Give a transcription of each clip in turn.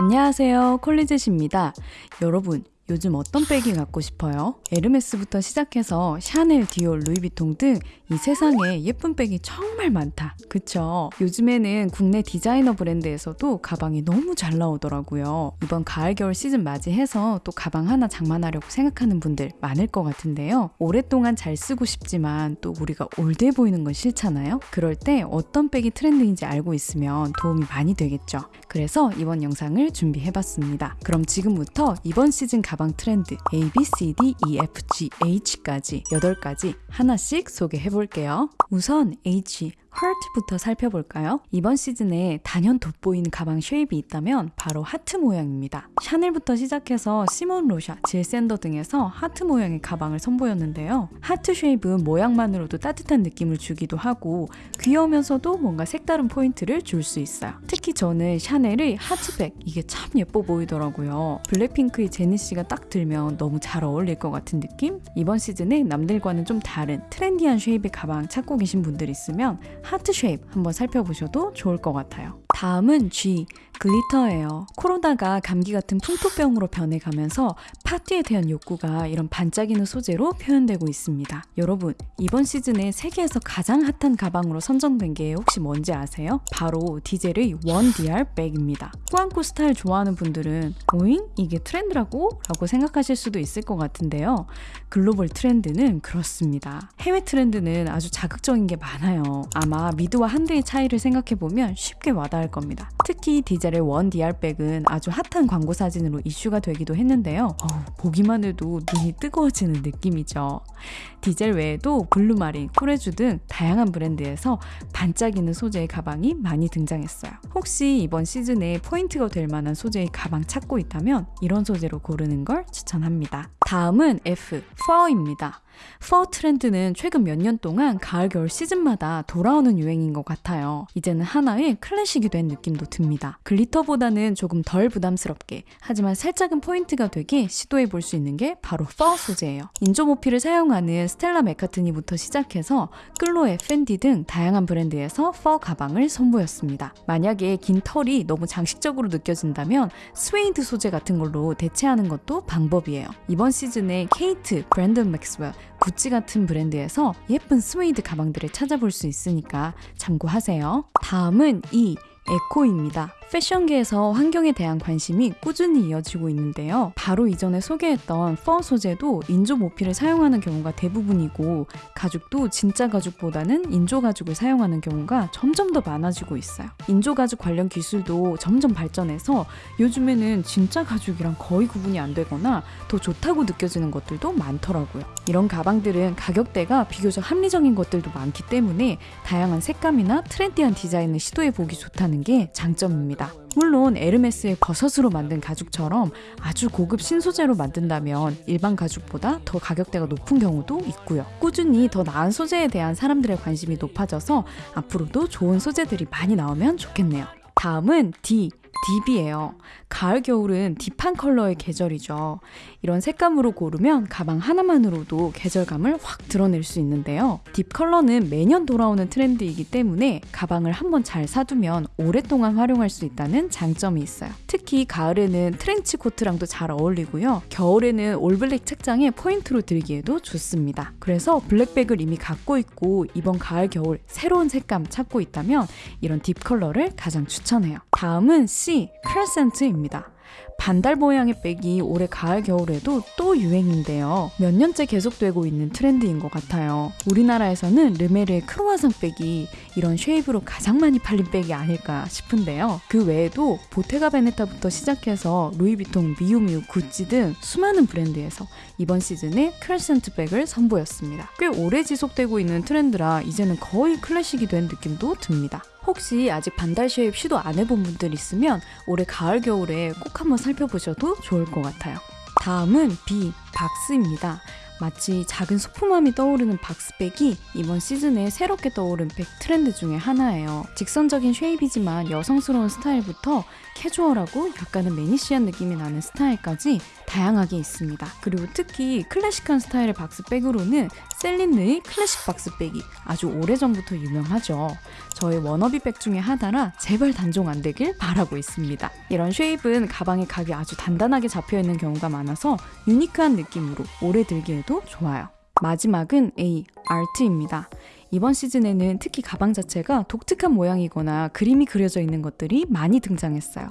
안녕하세요. 콜리젯입니다. 여러분, 요즘 어떤 백이 갖고 싶어요? 에르메스부터 시작해서 샤넬, 디올, 루이비통 등 이 세상에 예쁜 백이 정말 많다. 그쵸? 요즘에는 국내 디자이너 브랜드에서도 가방이 너무 잘 나오더라고요. 이번 가을, 겨울 시즌 맞이해서 또 가방 하나 장만하려고 생각하는 분들 많을 것 같은데요. 오랫동안 잘 쓰고 싶지만 또 우리가 old해 보이는 건 싫잖아요? 그럴 때 어떤 백이 트렌드인지 알고 있으면 도움이 많이 되겠죠. 그래서 이번 영상을 준비해봤습니다. 그럼 지금부터 이번 시즌 가방 트렌드 A, B, C, D, E, F, G, H까지 8가지 하나씩 소개해 볼게요. 우선 H, 하트부터 살펴볼까요? 이번 시즌에 단연 돋보이는 가방 shape이 있다면 바로 하트 모양입니다. 샤넬부터 시작해서 시몬 로샤, 질 샌더 등에서 하트 모양의 가방을 선보였는데요. 하트 shape은 모양만으로도 따뜻한 느낌을 주기도 하고 귀여우면서도 뭔가 색다른 포인트를 줄 수 있어요. 특히 저는 샤넬의 하트백 이게 참 예뻐 보이더라고요. 블랙핑크의 제니 씨가 딱 들면 너무 잘 어울릴 것 같은 느낌? 이번 시즌에 남들과는 좀 다른 트렌디한 shape의 가방 찾고 계신 분들 있으면 하트 shape 한번 살펴보셔도 좋을 것 같아요. 다음은 G, glitter예요. 코로나가 감기 같은 풍토병으로 변해가면서 파티에 대한 욕구가 이런 반짝이는 소재로 표현되고 있습니다. 여러분, 이번 시즌에 세계에서 가장 핫한 가방으로 선정된 게 혹시 뭔지 아세요? 바로 디젤의 one DR 백입니다. 꾸안꾸 스타일 좋아하는 분들은 오잉? 이게 트렌드라고? 라고 생각하실 수도 있을 것 같은데요. 글로벌 트렌드는 그렇습니다. 해외 트렌드는 아주 자극적인 게 많아요. 아마 미드와 한드의 차이를 생각해보면 쉽게 와닿을 겁니다. 특히 디젤의 one DR백은 아주 핫한 광고 사진으로 이슈가 되기도 했는데요. 어우, 보기만 해도 눈이 뜨거워지는 느낌이죠. 디젤 외에도 블루마린, 코레주 등 다양한 브랜드에서 반짝이는 소재의 가방이 많이 등장했어요. 혹시 이번 시즌에 포인트가 될 만한 소재의 가방 찾고 있다면 이런 소재로 고르는 걸 추천합니다. 다음은 F, fur입니다. fur 트렌드는 최근 몇 년 동안 가을 겨울 시즌마다 돌아오는 유행인 것 같아요. 이제는 하나의 클래식이 된 느낌도 듭니다. glitter보다는 조금 덜 부담스럽게 하지만 살짝은 포인트가 되게 시도해 볼 수 있는 게 바로 fur 소재예요. 인조모피를 사용하는 스텔라 맥카트니부터 시작해서 끌로에 펜디 등 다양한 브랜드에서 fur 가방을 선보였습니다. 만약에 긴 털이 너무 장식적으로 느껴진다면 스웨이드 소재 같은 걸로 대체하는 것도 방법이에요. 이번 시즌에 케이트, 브랜든 맥스웰, 구찌 같은 브랜드에서 예쁜 스웨이드 가방들을 찾아볼 수 있으니까 참고하세요. 다음은 E, eco입니다. 패션계에서 환경에 대한 관심이 꾸준히 이어지고 있는데요. 바로 이전에 소개했던 fur 소재도 인조 모피를 사용하는 경우가 대부분이고 가죽도 진짜 가죽보다는 인조 가죽을 사용하는 경우가 점점 더 많아지고 있어요. 인조 가죽 관련 기술도 점점 발전해서 요즘에는 진짜 가죽이랑 거의 구분이 안 되거나 더 좋다고 느껴지는 것들도 많더라고요. 이런 가방들은 가격대가 비교적 합리적인 것들도 많기 때문에 다양한 색감이나 트렌디한 디자인을 시도해 보기 좋다는 게 장점입니다. 물론 에르메스의 버섯으로 만든 가죽처럼 아주 고급 신소재로 만든다면 일반 가죽보다 더 가격대가 높은 경우도 있고요. 꾸준히 더 나은 소재에 대한 사람들의 관심이 높아져서 앞으로도 좋은 소재들이 많이 나오면 좋겠네요. 다음은 D. deep이에요. 가을, 겨울은 deep한 컬러의 계절이죠. 이런 색감으로 고르면 가방 하나만으로도 계절감을 확 드러낼 수 있는데요. deep 컬러는 매년 돌아오는 트렌드이기 때문에 가방을 한번 잘 사두면 오랫동안 활용할 수 있다는 장점이 있어요. 특히 가을에는 트렌치 코트랑도 잘 어울리고요. 겨울에는 올블랙 착장에 포인트로 들기에도 좋습니다. 그래서 블랙백을 이미 갖고 있고 이번 가을, 겨울 새로운 색감 찾고 있다면 이런 deep 컬러를 가장 추천해요. 다음은 C, crescent입니다. 반달 모양의 백이 올해 가을 겨울에도 또 유행인데요. 몇 년째 계속되고 있는 트렌드인 것 같아요. 우리나라에서는 르메르의 크로아상 백이 이런 shape으로 가장 많이 팔린 백이 아닐까 싶은데요. 그 외에도 보테가 베네타부터 시작해서 루이비통, 미우미우, 구찌 등 수많은 브랜드에서 이번 시즌에 crescent 백을 선보였습니다. 꽤 오래 지속되고 있는 트렌드라 이제는 거의 클래식이 된 느낌도 듭니다. 혹시 아직 반달 shape 시도 안 해본 분들 있으면 올해 가을 겨울에 꼭 한번 살펴보셔도 좋을 것 같아요. 다음은 B 박스입니다. 마치 작은 소품함이 떠오르는 박스백이 이번 시즌에 새롭게 떠오른 백 트렌드 중에 하나예요. 직선적인 shape이지만 여성스러운 스타일부터 캐주얼하고 약간은 매니시한 느낌이 나는 스타일까지 다양하게 있습니다. 그리고 특히 클래식한 스타일의 박스백으로는 셀린느의 클래식 박스백이 아주 오래전부터 유명하죠. 저의 워너비 백 중에 하나라 제발 단종 안 되길 바라고 있습니다. 이런 shape은 가방에 각이 아주 단단하게 잡혀 있는 경우가 많아서 유니크한 느낌으로 오래 들기에도 좋아요. 마지막은 A, 아트입니다. 이번 시즌에는 특히 가방 자체가 독특한 모양이거나 그림이 그려져 있는 것들이 많이 등장했어요.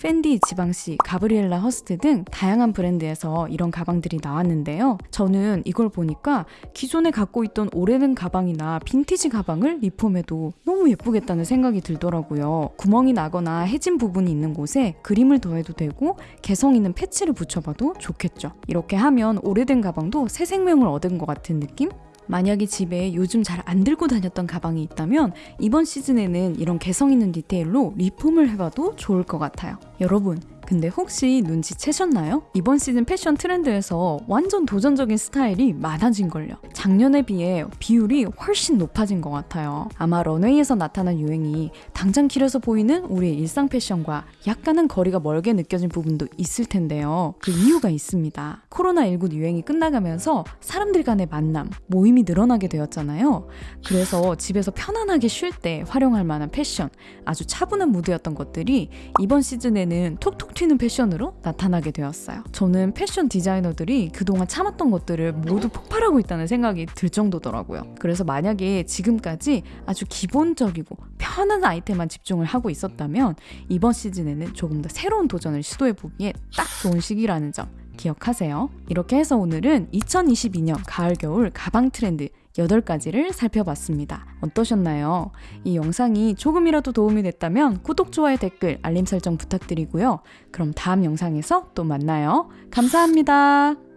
펜디, 지방시, 가브리엘라 허스트 등 다양한 브랜드에서 이런 가방들이 나왔는데요. 저는 이걸 보니까 기존에 갖고 있던 오래된 가방이나 빈티지 가방을 리폼해도 너무 예쁘겠다는 생각이 들더라고요. 구멍이 나거나 해진 부분이 있는 곳에 그림을 더해도 되고 개성 있는 패치를 붙여봐도 좋겠죠. 이렇게 하면 오래된 가방도 새 생명을 얻은 것 같은 느낌? 만약에 집에 요즘 잘 안 들고 다녔던 가방이 있다면 이번 시즌에는 이런 개성 있는 디테일로 리폼을 해봐도 좋을 것 같아요. 여러분, 근데 혹시 눈치채셨나요? 이번 시즌 패션 트렌드에서 완전 도전적인 스타일이 많아진 걸요. 작년에 비해 비율이 훨씬 높아진 것 같아요. 아마 런웨이에서 나타난 유행이 당장 길어서 보이는 우리의 일상 패션과 약간은 거리가 멀게 느껴진 부분도 있을 텐데요. 그 이유가 있습니다. 코로나19 유행이 끝나가면서 사람들 간의 만남, 모임이 늘어나게 되었잖아요. 그래서 집에서 편안하게 쉴 때 활용할 만한 패션, 아주 차분한 무드였던 것들이 이번 시즌에는 톡톡 튀는 패션으로 나타나게 되었어요. 저는 패션 디자이너들이 그동안 참았던 것들을 모두 폭발하고 있다는 생각이 들 정도더라고요. 그래서 만약에 지금까지 아주 기본적이고 편한 아이템만 집중을 하고 있었다면 이번 시즌에는 조금 더 새로운 도전을 시도해보기에 딱 좋은 시기라는 점 기억하세요. 이렇게 해서 오늘은 2022년 가을 겨울 가방 트렌드 8가지를 살펴봤습니다. 어떠셨나요? 이 영상이 조금이라도 도움이 됐다면 구독, 좋아요, 댓글, 알림 설정 부탁드리고요. 그럼 다음 영상에서 또 만나요. 감사합니다.